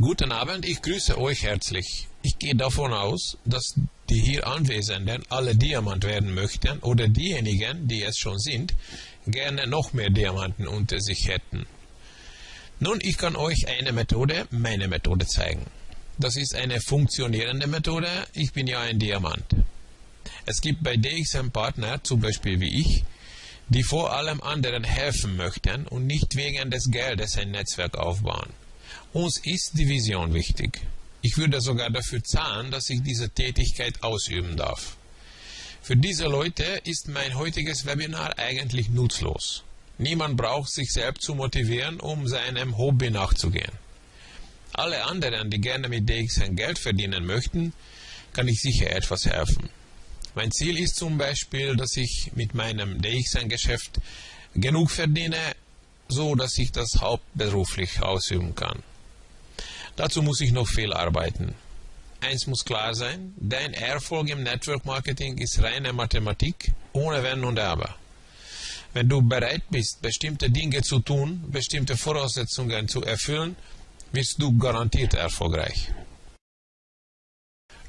Guten Abend, ich grüße euch herzlich. Ich gehe davon aus, dass die hier Anwesenden alle Diamant werden möchten oder diejenigen, die es schon sind, gerne noch mehr Diamanten unter sich hätten. Nun, ich kann euch eine Methode, meine Methode zeigen. Das ist eine funktionierende Methode, ich bin ja ein Diamant. Es gibt bei DXM Partner, zum Beispiel wie ich, die vor allem anderen helfen möchten und nicht wegen des Geldes ein Netzwerk aufbauen. Uns ist die Vision wichtig. Ich würde sogar dafür zahlen, dass ich diese Tätigkeit ausüben darf. Für diese Leute ist mein heutiges Webinar eigentlich nutzlos. Niemand braucht sich selbst zu motivieren, um seinem Hobby nachzugehen. Alle anderen, die gerne mit DXN Geld verdienen möchten, kann ich sicher etwas helfen. Mein Ziel ist zum Beispiel, dass ich mit meinem DXN-Geschäft genug verdiene, so dass ich das hauptberuflich ausüben kann. Dazu muss ich noch viel arbeiten. Eins muss klar sein, dein Erfolg im Network Marketing ist reine Mathematik, ohne Wenn und Aber. Wenn du bereit bist, bestimmte Dinge zu tun, bestimmte Voraussetzungen zu erfüllen, wirst du garantiert erfolgreich.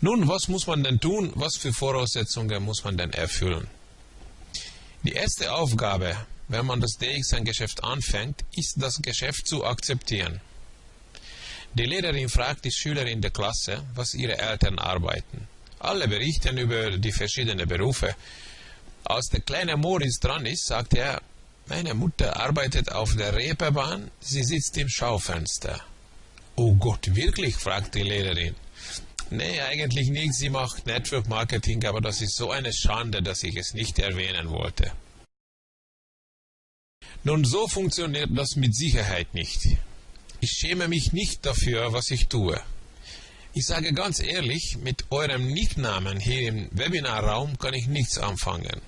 Nun, was muss man denn tun? Was für Voraussetzungen muss man denn erfüllen? Die erste Aufgabe, wenn man das DXN-Geschäft anfängt, ist das Geschäft zu akzeptieren. Die Lehrerin fragt die Schüler in der Klasse, was ihre Eltern arbeiten. Alle berichten über die verschiedenen Berufe. Als der kleine Moritz dran ist, sagt er, meine Mutter arbeitet auf der Reeperbahn, sie sitzt im Schaufenster. Oh Gott, wirklich? fragt die Lehrerin. Nee, eigentlich nicht. Sie macht Network Marketing, aber das ist so eine Schande, dass ich es nicht erwähnen wollte. Nun, so funktioniert das mit Sicherheit nicht. Ich schäme mich nicht dafür, was ich tue. Ich sage ganz ehrlich, mit eurem Nicknamen hier im Webinarraum kann ich nichts anfangen.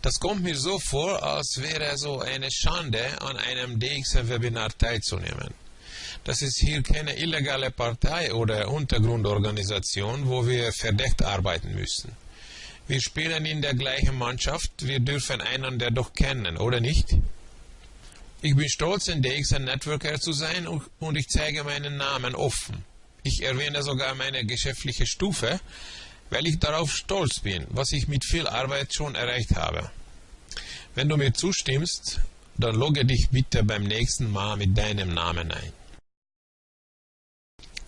Das kommt mir so vor, als wäre so eine Schande, an einem DXM-Webinar teilzunehmen. Das ist hier keine illegale Partei oder Untergrundorganisation, wo wir verdeckt arbeiten müssen. Wir spielen in der gleichen Mannschaft, wir dürfen einander doch kennen, oder nicht? Ich bin stolz, ein DXN Networker zu sein und ich zeige meinen Namen offen. Ich erwähne sogar meine geschäftliche Stufe, weil ich darauf stolz bin, was ich mit viel Arbeit schon erreicht habe. Wenn du mir zustimmst, dann logge dich bitte beim nächsten Mal mit deinem Namen ein.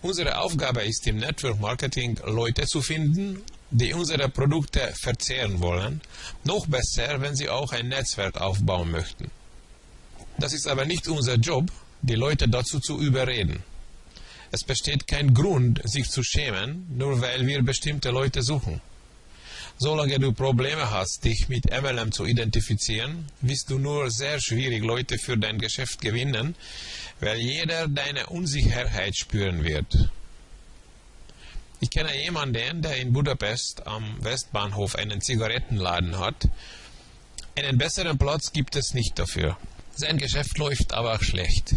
Unsere Aufgabe ist im Network Marketing Leute zu finden, die unsere Produkte verzehren wollen, noch besser, wenn sie auch ein Netzwerk aufbauen möchten. Das ist aber nicht unser Job, die Leute dazu zu überreden. Es besteht kein Grund, sich zu schämen, nur weil wir bestimmte Leute suchen. Solange du Probleme hast, dich mit MLM zu identifizieren, wirst du nur sehr schwierig Leute für dein Geschäft gewinnen, weil jeder deine Unsicherheit spüren wird. Ich kenne jemanden, der in Budapest am Westbahnhof einen Zigarettenladen hat. Einen besseren Platz gibt es nicht dafür. Sein Geschäft läuft aber schlecht.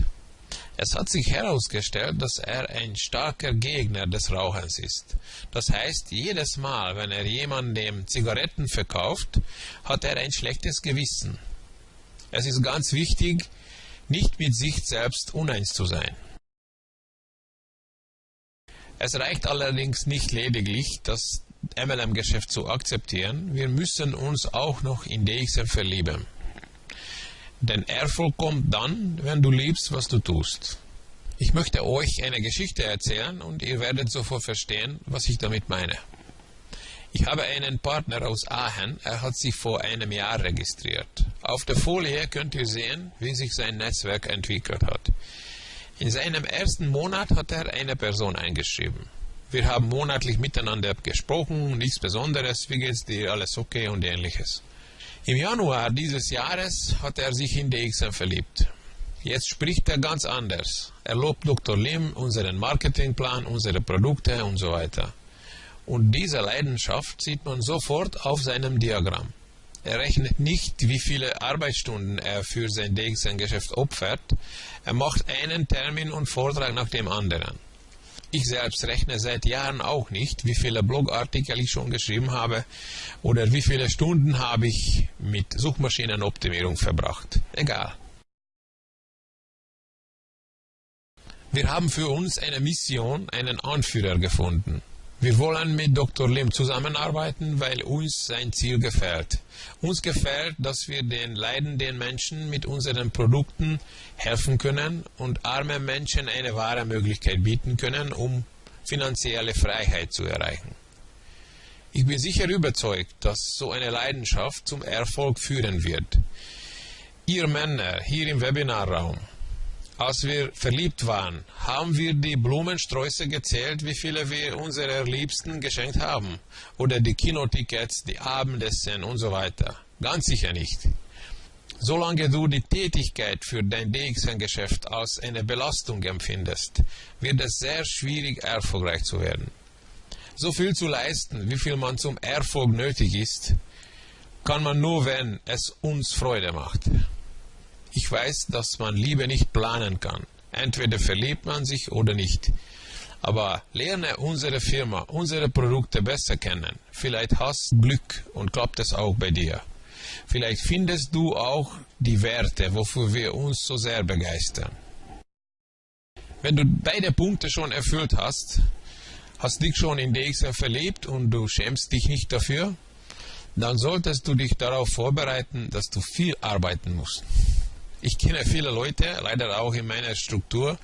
Es hat sich herausgestellt, dass er ein starker Gegner des Rauchens ist. Das heißt, jedes Mal, wenn er jemandem Zigaretten verkauft, hat er ein schlechtes Gewissen. Es ist ganz wichtig, nicht mit sich selbst uneins zu sein. Es reicht allerdings nicht lediglich, das MLM-Geschäft zu akzeptieren, wir müssen uns auch noch in DXM verlieben. Denn Erfolg kommt dann, wenn du liebst, was du tust. Ich möchte euch eine Geschichte erzählen und ihr werdet sofort verstehen, was ich damit meine. Ich habe einen Partner aus Aachen, er hat sich vor einem Jahr registriert. Auf der Folie könnt ihr sehen, wie sich sein Netzwerk entwickelt hat. In seinem ersten Monat hat er eine Person eingeschrieben. Wir haben monatlich miteinander gesprochen, nichts Besonderes, wie geht's dir, alles okay und ähnliches. Im Januar dieses Jahres hat er sich in DXM verliebt. Jetzt spricht er ganz anders. Er lobt Dr. Lim, unseren Marketingplan, unsere Produkte und so weiter. Und diese Leidenschaft sieht man sofort auf seinem Diagramm. Er rechnet nicht, wie viele Arbeitsstunden er für sein DXN-Geschäft opfert. Er macht einen Termin und Vortrag nach dem anderen. Ich selbst rechne seit Jahren auch nicht, wie viele Blogartikel ich schon geschrieben habe oder wie viele Stunden habe ich mit Suchmaschinenoptimierung verbracht. Egal. Wir haben für uns eine Mission, einen Anführer gefunden. Wir wollen mit Dr. Lim zusammenarbeiten, weil uns sein Ziel gefällt. Uns gefällt, dass wir den leidenden Menschen mit unseren Produkten helfen können und arme Menschen eine wahre Möglichkeit bieten können, um finanzielle Freiheit zu erreichen. Ich bin sicher überzeugt, dass so eine Leidenschaft zum Erfolg führen wird. Ihr Männer hier im Webinarraum, als wir verliebt waren, haben wir die Blumensträuße gezählt, wie viele wir unserer Liebsten geschenkt haben. Oder die Kinotickets, die Abendessen und so weiter. Ganz sicher nicht. Solange du die Tätigkeit für dein DXN-Geschäft als eine Belastung empfindest, wird es sehr schwierig, erfolgreich zu werden. So viel zu leisten, wie viel man zum Erfolg nötig ist, kann man nur, wenn es uns Freude macht. Ich weiß, dass man Liebe nicht planen kann. Entweder verliebt man sich oder nicht. Aber lerne unsere Firma, unsere Produkte besser kennen. Vielleicht hast du Glück und klappt es auch bei dir. Vielleicht findest du auch die Werte, wofür wir uns so sehr begeistern. Wenn du beide Punkte schon erfüllt hast, hast dich schon in DXM verliebt und du schämst dich nicht dafür, dann solltest du dich darauf vorbereiten, dass du viel arbeiten musst. Ich kenne viele Leute, leider auch in meiner Struktur,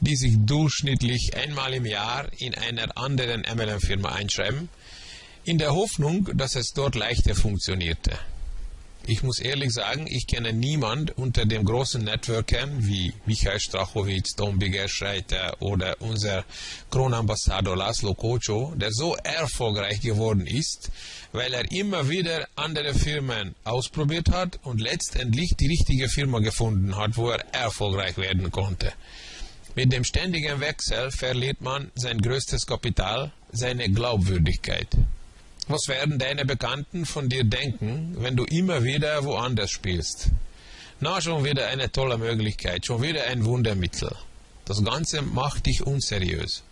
die sich durchschnittlich einmal im Jahr in einer anderen MLM-Firma einschreiben, in der Hoffnung, dass es dort leichter funktionierte. Ich muss ehrlich sagen, ich kenne niemand unter den großen Networkern wie Michael Strachowitz, Tom Biggerschreiter oder unser Kronambassador Laszlo Kocho, der so erfolgreich geworden ist, weil er immer wieder andere Firmen ausprobiert hat und letztendlich die richtige Firma gefunden hat, wo er erfolgreich werden konnte. Mit dem ständigen Wechsel verliert man sein größtes Kapital, seine Glaubwürdigkeit. Was werden deine Bekannten von dir denken, wenn du immer wieder woanders spielst? Na, schon wieder eine tolle Möglichkeit, schon wieder ein Wundermittel. Das Ganze macht dich unseriös.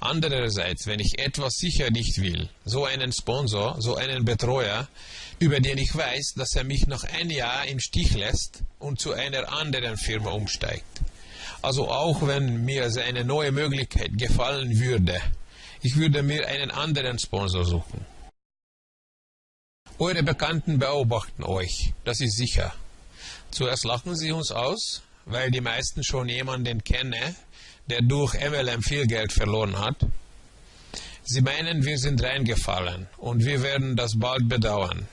Andererseits, wenn ich etwas sicher nicht will, so einen Sponsor, so einen Betreuer, über den ich weiß, dass er mich nach einem Jahr im Stich lässt und zu einer anderen Firma umsteigt. Also auch wenn mir seine neue Möglichkeit gefallen würde, ich würde mir einen anderen Sponsor suchen. Eure Bekannten beobachten euch, das ist sicher. Zuerst lachen sie uns aus, weil die meisten schon jemanden kennen, der durch MLM viel Geld verloren hat. Sie meinen, wir sind reingefallen und wir werden das bald bedauern.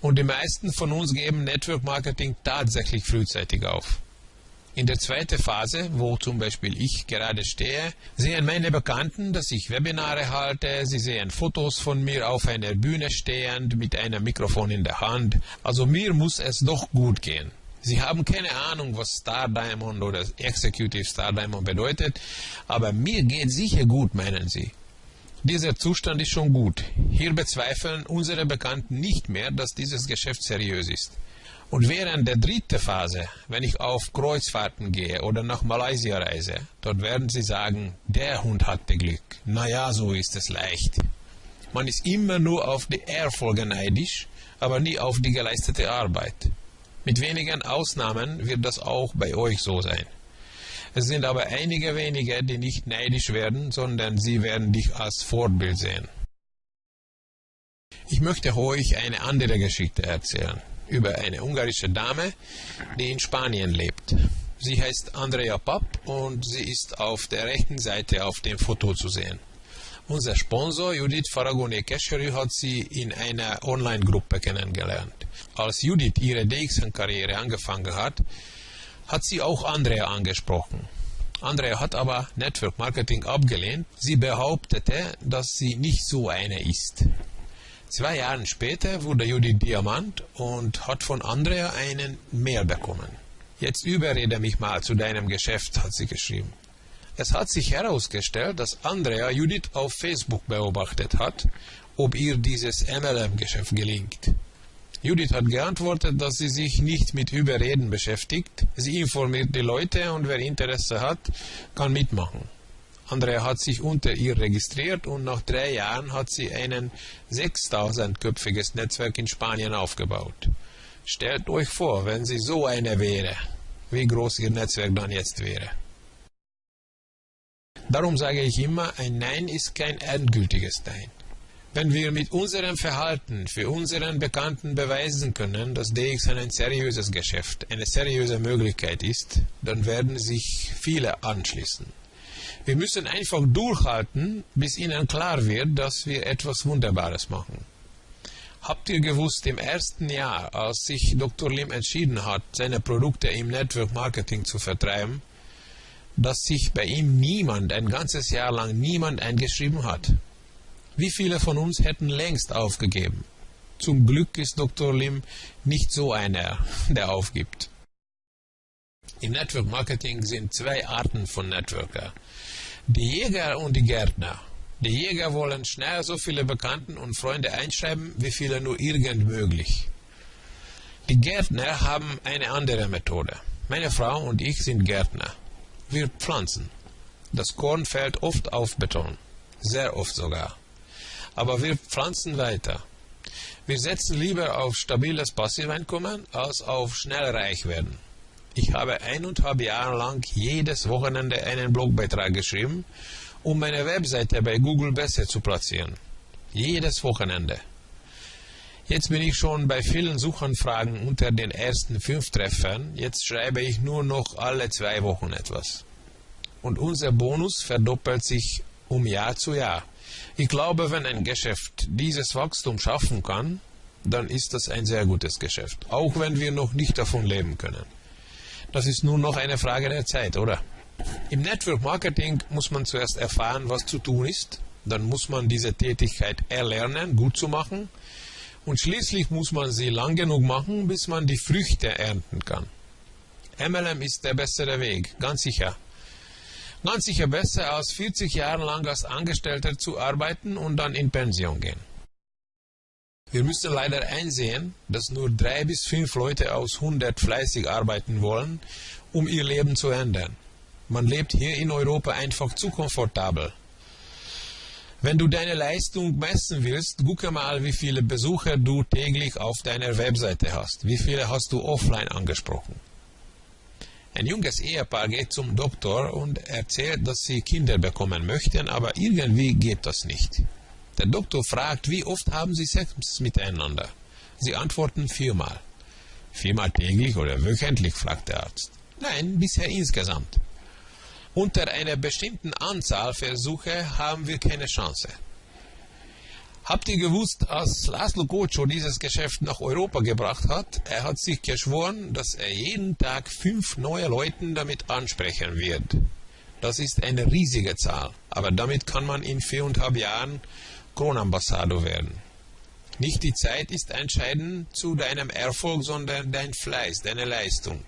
Und die meisten von uns geben Network Marketing tatsächlich frühzeitig auf. In der zweiten Phase, wo zum Beispiel ich gerade stehe, sehen meine Bekannten, dass ich Webinare halte, sie sehen Fotos von mir auf einer Bühne stehend mit einem Mikrofon in der Hand. Also mir muss es doch gut gehen. Sie haben keine Ahnung, was Star Diamond oder Executive Star Diamond bedeutet, aber mir geht sicher gut, meinen Sie. Dieser Zustand ist schon gut. Hier bezweifeln unsere Bekannten nicht mehr, dass dieses Geschäft seriös ist. Und während der dritten Phase, wenn ich auf Kreuzfahrten gehe oder nach Malaysia reise, dort werden sie sagen, der Hund hatte Glück. Naja, so ist es leicht. Man ist immer nur auf die Erfolge neidisch, aber nie auf die geleistete Arbeit. Mit wenigen Ausnahmen wird das auch bei euch so sein. Es sind aber einige wenige, die nicht neidisch werden, sondern sie werden dich als Vorbild sehen. Ich möchte euch eine andere Geschichte erzählen über eine ungarische Dame, die in Spanien lebt. Sie heißt Andrea Papp und sie ist auf der rechten Seite auf dem Foto zu sehen. Unser Sponsor Judith Faragone Kescheri hat sie in einer Online-Gruppe kennengelernt. Als Judith ihre DXN-Karriere angefangen hat, hat sie auch Andrea angesprochen. Andrea hat aber Network Marketing abgelehnt. Sie behauptete, dass sie nicht so eine ist. Zwei Jahre später wurde Judith Diamant und hat von Andrea einen mehr bekommen. Jetzt überrede mich mal zu deinem Geschäft, hat sie geschrieben. Es hat sich herausgestellt, dass Andrea Judith auf Facebook beobachtet hat, ob ihr dieses MLM-Geschäft gelingt. Judith hat geantwortet, dass sie sich nicht mit Überreden beschäftigt. Sie informiert die Leute und wer Interesse hat, kann mitmachen. Andrea hat sich unter ihr registriert und nach drei Jahren hat sie ein 6000-köpfiges Netzwerk in Spanien aufgebaut. Stellt euch vor, wenn sie so eine wäre, wie groß ihr Netzwerk dann jetzt wäre. Darum sage ich immer, ein Nein ist kein endgültiges Nein. Wenn wir mit unserem Verhalten für unseren Bekannten beweisen können, dass DXN ein seriöses Geschäft, eine seriöse Möglichkeit ist, dann werden sich viele anschließen. Wir müssen einfach durchhalten, bis ihnen klar wird, dass wir etwas Wunderbares machen. Habt ihr gewusst, im ersten Jahr, als sich Dr. Lim entschieden hat, seine Produkte im Network Marketing zu vertreiben, dass sich bei ihm niemand, ein ganzes Jahr lang niemand eingeschrieben hat? Wie viele von uns hätten längst aufgegeben? Zum Glück ist Dr. Lim nicht so einer, der aufgibt. Im Network Marketing sind zwei Arten von Networker. Die Jäger und die Gärtner. Die Jäger wollen schnell so viele Bekannten und Freunde einschreiben, wie viele nur irgend möglich. Die Gärtner haben eine andere Methode. Meine Frau und ich sind Gärtner. Wir pflanzen. Das Korn fällt oft auf Beton. Sehr oft sogar aber wir pflanzen weiter. Wir setzen lieber auf stabiles Passiveinkommen als auf schnell reich werden. Ich habe eineinhalb Jahre lang jedes Wochenende einen Blogbeitrag geschrieben, um meine Webseite bei Google besser zu platzieren. Jedes Wochenende. Jetzt bin ich schon bei vielen Suchanfragen unter den ersten fünf Treffern. Jetzt schreibe ich nur noch alle zwei Wochen etwas. Und unser Bonus verdoppelt sich um Jahr zu Jahr. Ich glaube, wenn ein Geschäft dieses Wachstum schaffen kann, dann ist das ein sehr gutes Geschäft, auch wenn wir noch nicht davon leben können. Das ist nur noch eine Frage der Zeit, oder? Im Network Marketing muss man zuerst erfahren, was zu tun ist, dann muss man diese Tätigkeit erlernen, gut zu machen, und schließlich muss man sie lang genug machen, bis man die Früchte ernten kann. MLM ist der bessere Weg, ganz sicher. Ganz sicher besser, als 40 Jahre lang als Angestellter zu arbeiten und dann in Pension gehen. Wir müssen leider einsehen, dass nur drei bis fünf Leute aus 100 fleißig arbeiten wollen, um ihr Leben zu ändern. Man lebt hier in Europa einfach zu komfortabel. Wenn du deine Leistung messen willst, gucke mal, wie viele Besucher du täglich auf deiner Webseite hast. Wie viele hast du offline angesprochen? Ein junges Ehepaar geht zum Doktor und erzählt, dass sie Kinder bekommen möchten, aber irgendwie geht das nicht. Der Doktor fragt, wie oft haben sie Sex miteinander? Sie antworten viermal. Viermal täglich oder wöchentlich, fragt der Arzt. Nein, bisher insgesamt. Unter einer bestimmten Anzahl Versuche haben wir keine Chance. Habt ihr gewusst, als Laszlo Gocho dieses Geschäft nach Europa gebracht hat, er hat sich geschworen, dass er jeden Tag fünf neue Leute damit ansprechen wird. Das ist eine riesige Zahl, aber damit kann man in viereinhalb Jahren Kronambassador werden. Nicht die Zeit ist entscheidend zu deinem Erfolg, sondern dein Fleiß, deine Leistung.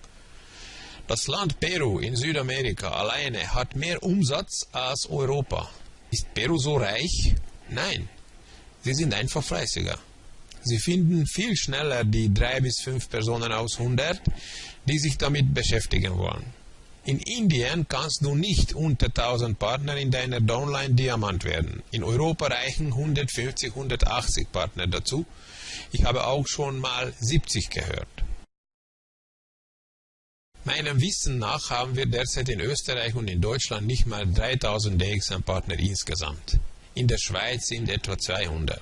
Das Land Peru in Südamerika alleine hat mehr Umsatz als Europa. Ist Peru so reich? Nein, Sie sind einfach fleißiger. Sie finden viel schneller die drei bis fünf Personen aus 100, die sich damit beschäftigen wollen. In Indien kannst du nicht unter 1000 Partner in deiner Downline Diamant werden. In Europa reichen 150, 180 Partner dazu. Ich habe auch schon mal 70 gehört. Meinem Wissen nach haben wir derzeit in Österreich und in Deutschland nicht mal 3000 DXM-Partner insgesamt. In der Schweiz sind etwa 200.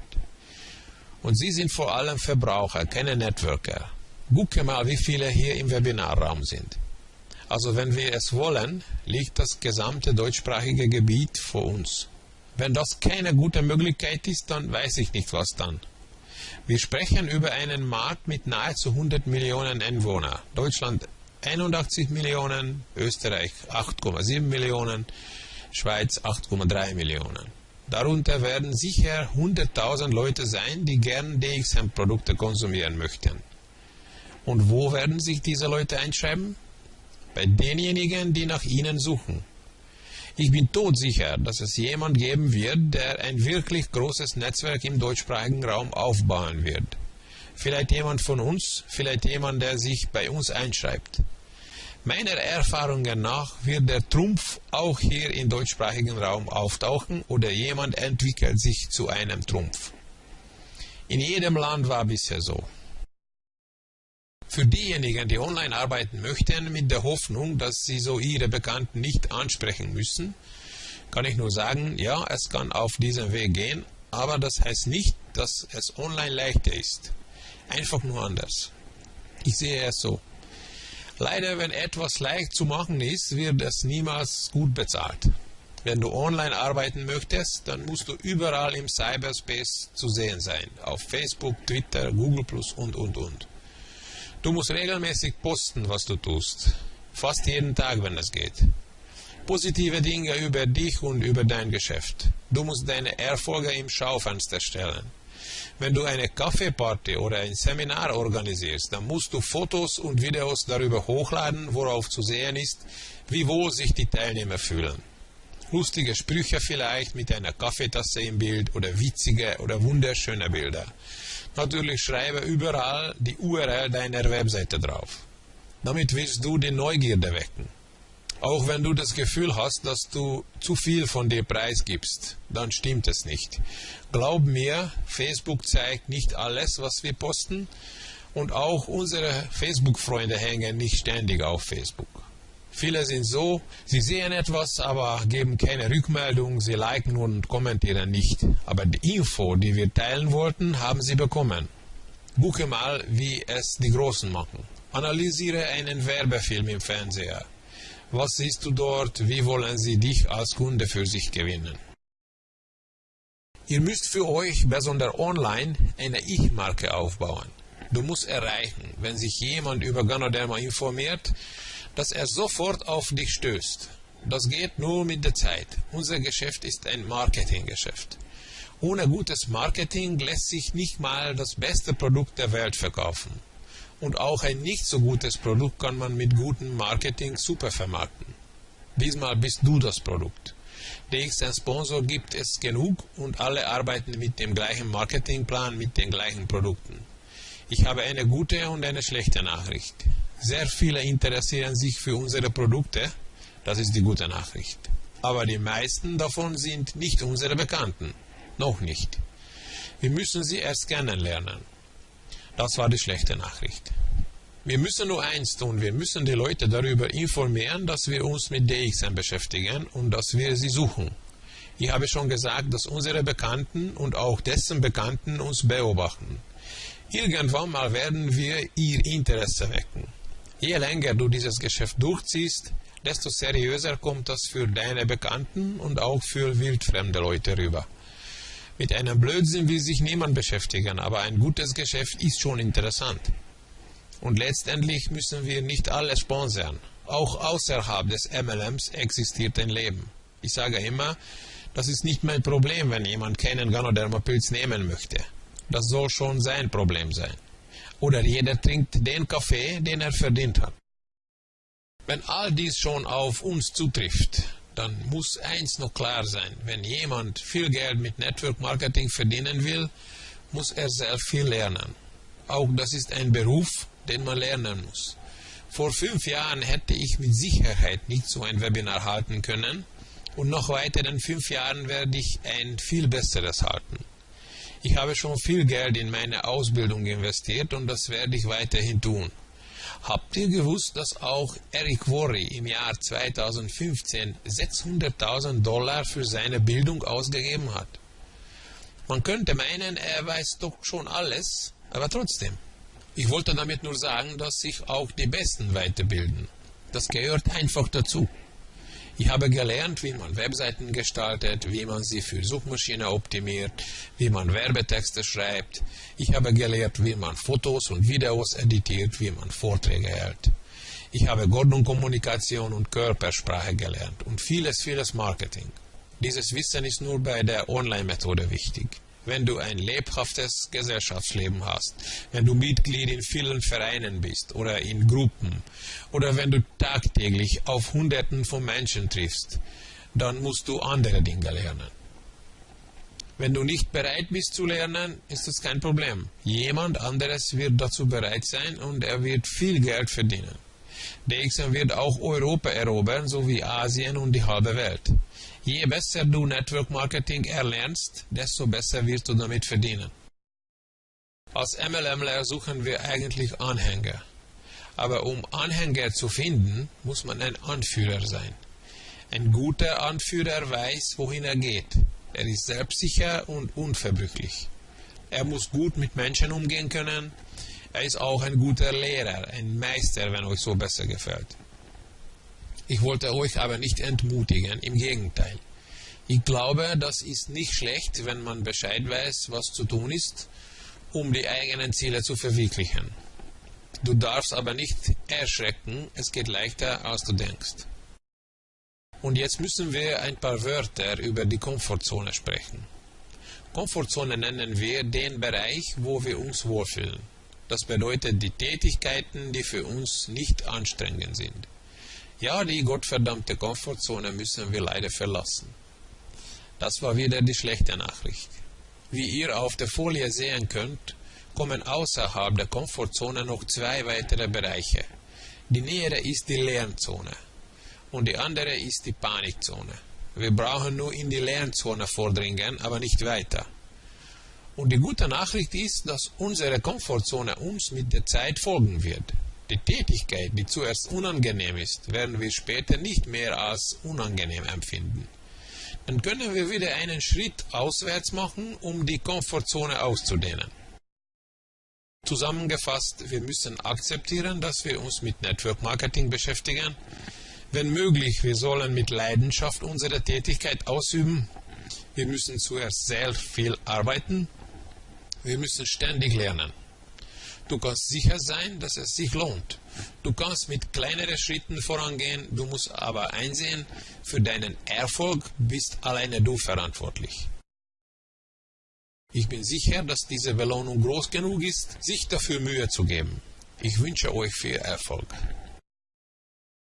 Und Sie sind vor allem Verbraucher, keine Networker. Gucke mal, wie viele hier im Webinarraum sind. Also wenn wir es wollen, liegt das gesamte deutschsprachige Gebiet vor uns. Wenn das keine gute Möglichkeit ist, dann weiß ich nicht, was dann. Wir sprechen über einen Markt mit nahezu 100 Millionen Einwohnern. Deutschland 81 Millionen, Österreich 8,7 Millionen, Schweiz 8,3 Millionen. Darunter werden sicher 100.000 Leute sein, die gern DXM-Produkte konsumieren möchten. Und wo werden sich diese Leute einschreiben? Bei denjenigen, die nach ihnen suchen. Ich bin todsicher, dass es jemand geben wird, der ein wirklich großes Netzwerk im deutschsprachigen Raum aufbauen wird. Vielleicht jemand von uns, vielleicht jemand, der sich bei uns einschreibt. Meiner Erfahrung nach wird der Trumpf auch hier im deutschsprachigen Raum auftauchen oder jemand entwickelt sich zu einem Trumpf. In jedem Land war bisher so. Für diejenigen, die online arbeiten möchten, mit der Hoffnung, dass sie so ihre Bekannten nicht ansprechen müssen, kann ich nur sagen, ja, es kann auf diesem Weg gehen, aber das heißt nicht, dass es online leichter ist. Einfach nur anders. Ich sehe es so. Leider, wenn etwas leicht zu machen ist, wird es niemals gut bezahlt. Wenn du online arbeiten möchtest, dann musst du überall im Cyberspace zu sehen sein. Auf Facebook, Twitter, Google und, und, und. Du musst regelmäßig posten, was du tust. Fast jeden Tag, wenn es geht. Positive Dinge über dich und über dein Geschäft. Du musst deine Erfolge im Schaufenster stellen. Wenn du eine Kaffeeparty oder ein Seminar organisierst, dann musst du Fotos und Videos darüber hochladen, worauf zu sehen ist, wie wohl sich die Teilnehmer fühlen. Lustige Sprüche vielleicht mit einer Kaffeetasse im Bild oder witzige oder wunderschöne Bilder. Natürlich schreibe überall die URL deiner Webseite drauf. Damit willst du die Neugierde wecken. Auch wenn du das Gefühl hast, dass du zu viel von dir preisgibst, dann stimmt es nicht. Glaub mir, Facebook zeigt nicht alles, was wir posten und auch unsere Facebook-Freunde hängen nicht ständig auf Facebook. Viele sind so, sie sehen etwas, aber geben keine Rückmeldung, sie liken und kommentieren nicht. Aber die Info, die wir teilen wollten, haben sie bekommen. Gucke mal, wie es die Großen machen. Analysiere einen Werbefilm im Fernseher. Was siehst du dort? Wie wollen sie dich als Kunde für sich gewinnen? Ihr müsst für euch, besonders online, eine Ich-Marke aufbauen. Du musst erreichen, wenn sich jemand über Ganoderma informiert, dass er sofort auf dich stößt. Das geht nur mit der Zeit. Unser Geschäft ist ein Marketinggeschäft. Ohne gutes Marketing lässt sich nicht mal das beste Produkt der Welt verkaufen. Und auch ein nicht so gutes Produkt kann man mit gutem Marketing super vermarkten. Diesmal bist du das Produkt. DXN Sponsor gibt es genug und alle arbeiten mit dem gleichen Marketingplan, mit den gleichen Produkten. Ich habe eine gute und eine schlechte Nachricht. Sehr viele interessieren sich für unsere Produkte, das ist die gute Nachricht. Aber die meisten davon sind nicht unsere Bekannten. Noch nicht. Wir müssen sie erst kennenlernen. Das war die schlechte Nachricht. Wir müssen nur eins tun, wir müssen die Leute darüber informieren, dass wir uns mit DXM beschäftigen und dass wir sie suchen. Ich habe schon gesagt, dass unsere Bekannten und auch dessen Bekannten uns beobachten. Irgendwann mal werden wir ihr Interesse wecken. Je länger du dieses Geschäft durchziehst, desto seriöser kommt das für deine Bekannten und auch für wildfremde Leute rüber. Mit einem Blödsinn will sich niemand beschäftigen, aber ein gutes Geschäft ist schon interessant. Und letztendlich müssen wir nicht alles sponsern. Auch außerhalb des MLMs existiert ein Leben. Ich sage immer, das ist nicht mein Problem, wenn jemand keinen Ganodermapilz nehmen möchte. Das soll schon sein Problem sein oder jeder trinkt den Kaffee, den er verdient hat. Wenn all dies schon auf uns zutrifft, dann muss eins noch klar sein, wenn jemand viel Geld mit Network Marketing verdienen will, muss er sehr viel lernen. Auch das ist ein Beruf, den man lernen muss. Vor fünf Jahren hätte ich mit Sicherheit nicht so ein Webinar halten können und noch weiteren fünf Jahren werde ich ein viel besseres halten. Ich habe schon viel Geld in meine Ausbildung investiert und das werde ich weiterhin tun. Habt ihr gewusst, dass auch Eric Worre im Jahr 2015 600.000 Dollar für seine Bildung ausgegeben hat? Man könnte meinen, er weiß doch schon alles, aber trotzdem. Ich wollte damit nur sagen, dass sich auch die Besten weiterbilden. Das gehört einfach dazu. Ich habe gelernt, wie man Webseiten gestaltet, wie man sie für Suchmaschine optimiert, wie man Werbetexte schreibt. Ich habe gelernt, wie man Fotos und Videos editiert, wie man Vorträge hält. Ich habe Gordon-Kommunikation und Körpersprache gelernt und vieles, vieles Marketing. Dieses Wissen ist nur bei der Online-Methode wichtig wenn du ein lebhaftes Gesellschaftsleben hast, wenn du Mitglied in vielen Vereinen bist oder in Gruppen oder wenn du tagtäglich auf Hunderten von Menschen triffst, dann musst du andere Dinge lernen. Wenn du nicht bereit bist zu lernen, ist das kein Problem. Jemand anderes wird dazu bereit sein und er wird viel Geld verdienen. DXM wird auch Europa erobern, sowie Asien und die halbe Welt. Je besser du Network Marketing erlernst, desto besser wirst du damit verdienen. Als MLMler suchen wir eigentlich Anhänger. Aber um Anhänger zu finden, muss man ein Anführer sein. Ein guter Anführer weiß, wohin er geht. Er ist selbstsicher und unverbrüchlich. Er muss gut mit Menschen umgehen können. Er ist auch ein guter Lehrer, ein Meister, wenn euch so besser gefällt. Ich wollte euch aber nicht entmutigen, im Gegenteil. Ich glaube, das ist nicht schlecht, wenn man Bescheid weiß, was zu tun ist, um die eigenen Ziele zu verwirklichen. Du darfst aber nicht erschrecken, es geht leichter, als du denkst. Und jetzt müssen wir ein paar Wörter über die Komfortzone sprechen. Komfortzone nennen wir den Bereich, wo wir uns wohlfühlen. Das bedeutet die Tätigkeiten, die für uns nicht anstrengend sind. Ja, die gottverdammte Komfortzone müssen wir leider verlassen. Das war wieder die schlechte Nachricht. Wie ihr auf der Folie sehen könnt, kommen außerhalb der Komfortzone noch zwei weitere Bereiche. Die nähere ist die Lernzone und die andere ist die Panikzone. Wir brauchen nur in die Lernzone vordringen, aber nicht weiter. Und die gute Nachricht ist, dass unsere Komfortzone uns mit der Zeit folgen wird. Die Tätigkeit, die zuerst unangenehm ist, werden wir später nicht mehr als unangenehm empfinden. Dann können wir wieder einen Schritt auswärts machen, um die Komfortzone auszudehnen. Zusammengefasst, wir müssen akzeptieren, dass wir uns mit Network Marketing beschäftigen. Wenn möglich, wir sollen mit Leidenschaft unsere Tätigkeit ausüben. Wir müssen zuerst sehr viel arbeiten. Wir müssen ständig lernen. Du kannst sicher sein, dass es sich lohnt. Du kannst mit kleineren Schritten vorangehen, du musst aber einsehen, für deinen Erfolg bist alleine du verantwortlich. Ich bin sicher, dass diese Belohnung groß genug ist, sich dafür Mühe zu geben. Ich wünsche euch viel Erfolg.